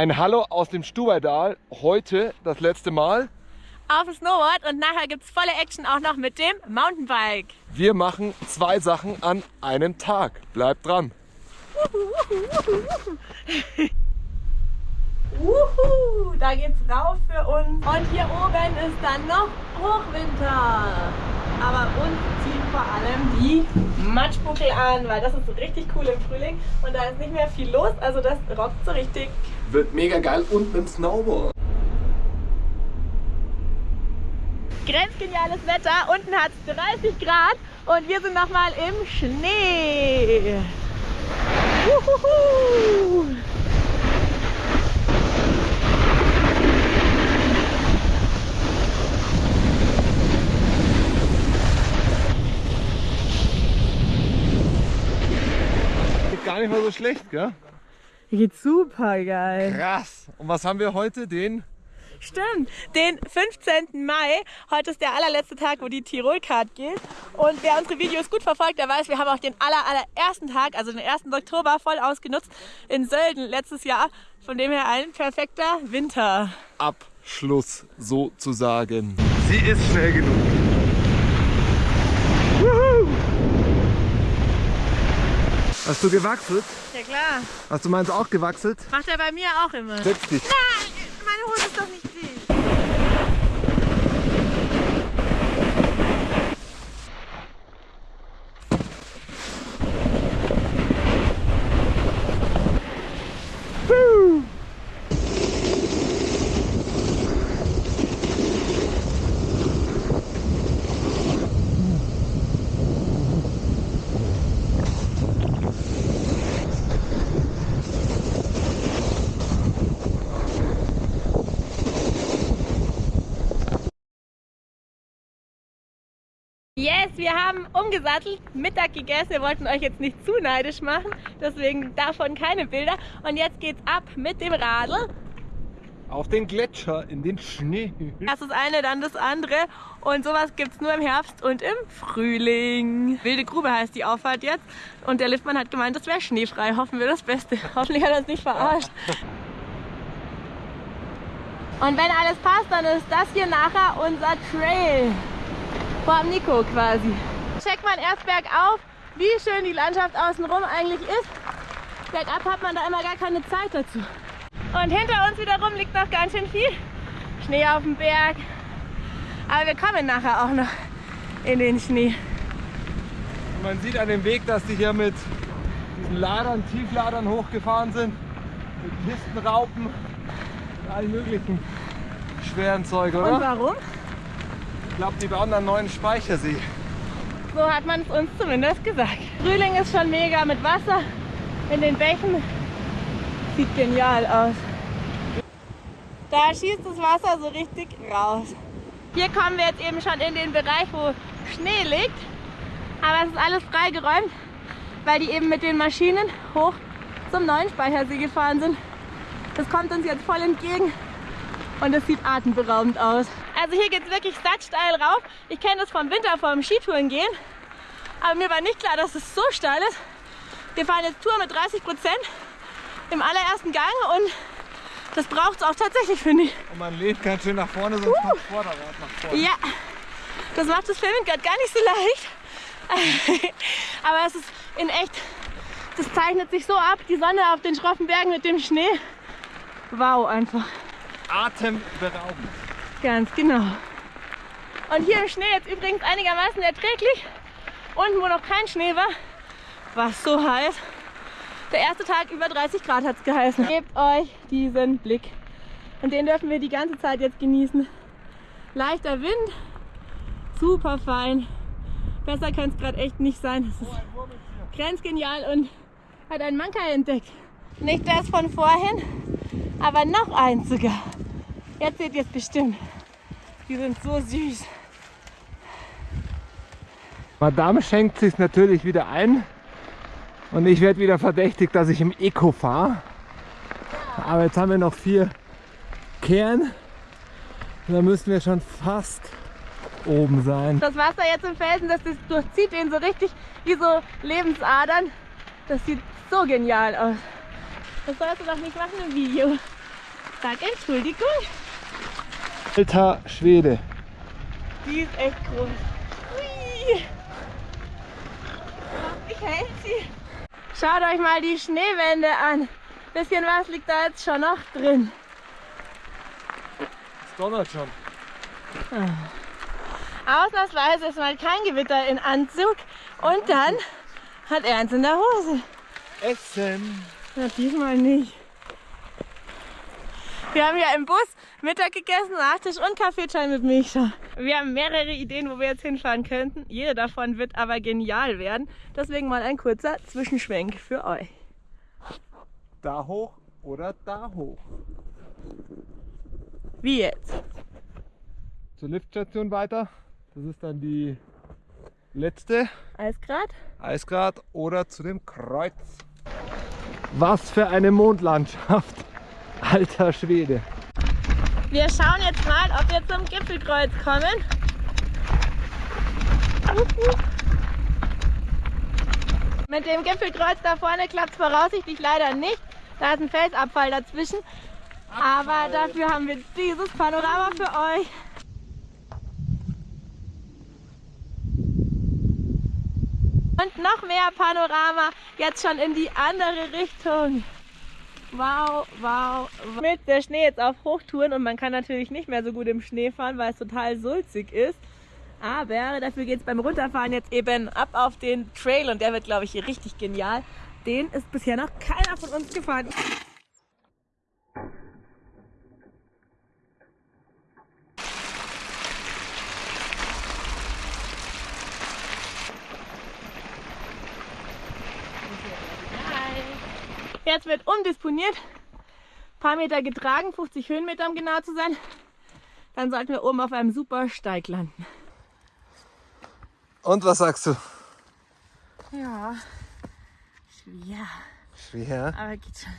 Ein Hallo aus dem Stubaidal. Heute das letzte Mal. Auf dem Snowboard und nachher gibt es volle Action auch noch mit dem Mountainbike. Wir machen zwei Sachen an einem Tag. Bleibt dran. Uhu, da geht's rauf für uns. Und hier oben ist dann noch Hochwinter. Aber uns ziehen vor allem die Matschbuckel an, weil das ist richtig cool im Frühling und da ist nicht mehr viel los, also das rockt so richtig. Wird mega geil und mit dem Snowboard. Grenzgeniales Wetter, unten hat es 30 Grad und wir sind nochmal im Schnee. Uhuhu. Geht gar nicht mal so schlecht, gell? Geht super geil. Krass. Und was haben wir heute? Den Stimmt, den 15. Mai. Heute ist der allerletzte Tag, wo die Tirol-Card geht. Und wer unsere Videos gut verfolgt, der weiß, wir haben auch den aller, allerersten Tag, also den 1. Oktober, voll ausgenutzt in Sölden letztes Jahr. Von dem her ein perfekter Winter. Abschluss sozusagen. Sie ist schnell genug. Hast du gewachselt? Ja klar, Hast du meins auch gewachselt? macht er bei mir auch immer. Setz dich. Nein, meine Hose ist doch nicht wir haben umgesattelt, Mittag gegessen. Wir wollten euch jetzt nicht zu neidisch machen, deswegen davon keine Bilder. Und jetzt geht's ab mit dem Radl. Auf den Gletscher, in den Schnee. Erst das eine, dann das andere. Und sowas gibt's nur im Herbst und im Frühling. Wilde Grube heißt die Auffahrt jetzt. Und der Liftmann hat gemeint, das wäre schneefrei. Hoffen wir das Beste. Hoffentlich hat er uns nicht verarscht. Und wenn alles passt, dann ist das hier nachher unser Trail. Vor Nico quasi. Checkt man erst bergauf, wie schön die Landschaft außenrum eigentlich ist. Bergab hat man da immer gar keine Zeit dazu. Und hinter uns wiederum liegt noch ganz schön viel Schnee auf dem Berg. Aber wir kommen nachher auch noch in den Schnee. Und man sieht an dem Weg, dass die hier mit diesen Ladern, Tiefladern hochgefahren sind. Mit Pistenraupen und allen möglichen schweren Zeug, Und oder? warum? Glaube, die bauen einen neuen Speichersee. So hat man es uns zumindest gesagt. Frühling ist schon mega mit Wasser in den Bächen. Sieht genial aus. Da schießt das Wasser so richtig raus. Hier kommen wir jetzt eben schon in den Bereich, wo Schnee liegt. Aber es ist alles freigeräumt, weil die eben mit den Maschinen hoch zum neuen Speichersee gefahren sind. Das kommt uns jetzt voll entgegen und es sieht atemberaubend aus. Also hier geht es wirklich steil rauf. Ich kenne das vom Winter, vom Skitouren gehen. Aber mir war nicht klar, dass es so steil ist. Wir fahren jetzt Tour mit 30 Prozent im allerersten Gang und das braucht es auch tatsächlich, finde ich. Und man lehnt ganz schön nach vorne, sonst kommt das Vorderrad nach vorne. Ja, das macht das Filmen gerade gar nicht so leicht. Aber es ist in echt, das zeichnet sich so ab, die Sonne auf den schroffen Bergen mit dem Schnee. Wow, einfach. Atemberaubend. Ganz genau. Und hier im Schnee jetzt übrigens einigermaßen erträglich. Unten, wo noch kein Schnee war, war es so heiß. Der erste Tag über 30 Grad hat es geheißen. Gebt euch diesen Blick. Und den dürfen wir die ganze Zeit jetzt genießen. Leichter Wind, super fein. Besser kann es gerade echt nicht sein. Das ist grenzgenial und hat einen Manker entdeckt. Nicht das von vorhin, aber noch eins sogar. Jetzt seht ihr es bestimmt. Die sind so süß. Madame schenkt sich natürlich wieder ein und ich werde wieder verdächtigt, dass ich im Eco fahre. Aber jetzt haben wir noch vier Kern und dann müssen wir schon fast oben sein. Das Wasser jetzt im Felsen, das, das durchzieht den so richtig wie so Lebensadern. Das sieht so genial aus. Das sollst du doch nicht machen im Video. Sag Entschuldigung. Alter Schwede. Die ist echt groß. Hui. Ich hält sie. Schaut euch mal die Schneewände an. Bisschen was liegt da jetzt schon noch drin. Es donnert schon. Ausnahmsweise ist mal kein Gewitter in Anzug. Und dann hat er eins in der Hose. Essen. Na, diesmal nicht. Wir haben ja im Bus Mittag gegessen, Nachtisch und Kaffeechai mit Milchschaum. Wir haben mehrere Ideen, wo wir jetzt hinfahren könnten. Jede davon wird aber genial werden. Deswegen mal ein kurzer Zwischenschwenk für euch. Da hoch oder da hoch. Wie jetzt? Zur Liftstation weiter. Das ist dann die letzte. Eisgrad? Eisgrad oder zu dem Kreuz. Was für eine Mondlandschaft. Alter Schwede. Wir schauen jetzt mal, ob wir zum Gipfelkreuz kommen. Mit dem Gipfelkreuz da vorne klappt es voraussichtlich leider nicht. Da ist ein Felsabfall dazwischen. Aber dafür haben wir dieses Panorama für euch. Und noch mehr Panorama, jetzt schon in die andere Richtung. Wow, wow, wow. Mit der Schnee jetzt auf Hochtouren und man kann natürlich nicht mehr so gut im Schnee fahren, weil es total sulzig ist. Aber dafür geht es beim Runterfahren jetzt eben ab auf den Trail und der wird, glaube ich, richtig genial. Den ist bisher noch keiner von uns gefahren. Jetzt wird umdisponiert. Ein paar Meter getragen, 50 Höhenmeter um genau zu sein. Dann sollten wir oben auf einem super Steig landen. Und was sagst du? Ja, schwer, Schwer. aber geht schon.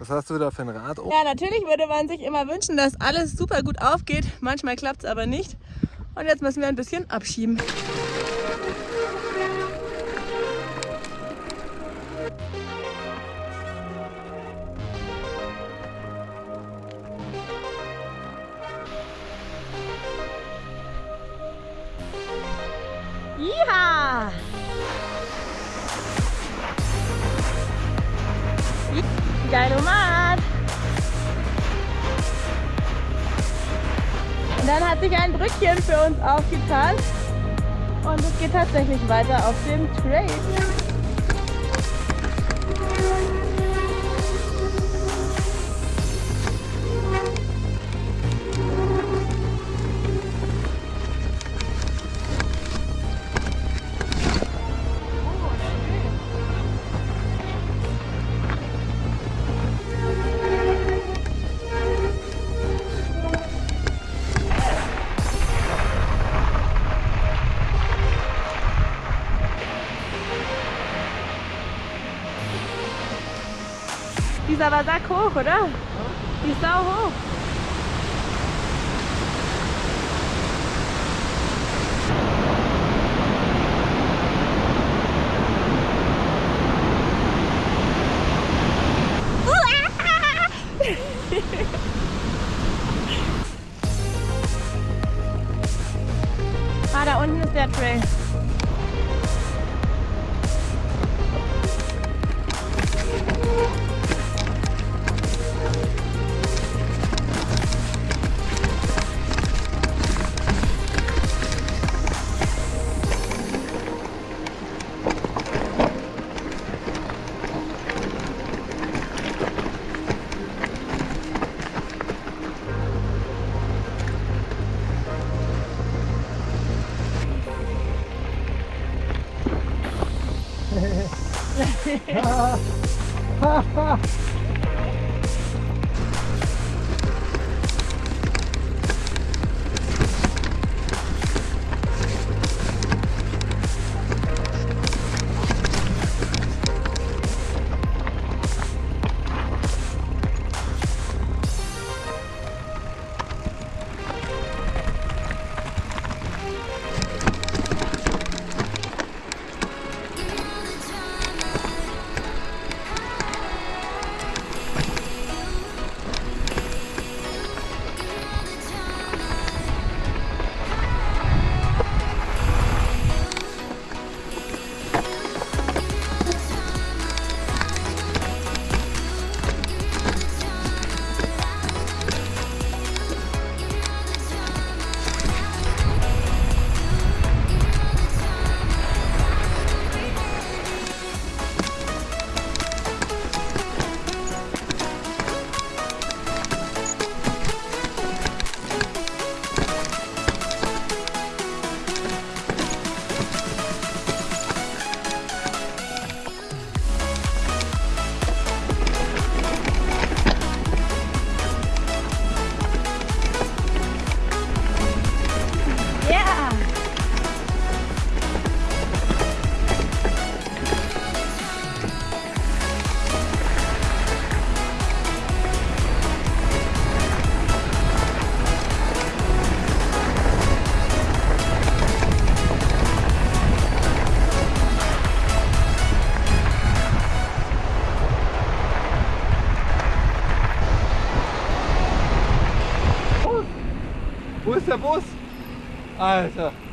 Was hast du da für ein Rad? Oh, Ja, natürlich würde man sich immer wünschen, dass alles super gut aufgeht. Manchmal klappt es aber nicht. Und jetzt müssen wir ein bisschen abschieben. Und dann hat sich ein Brückchen für uns aufgetan. Und es geht tatsächlich weiter auf dem Trail. Ist aber sack hoch, oder? Die ist sau hoch. ハハハハ Wo ist der Bus? Alter. Da!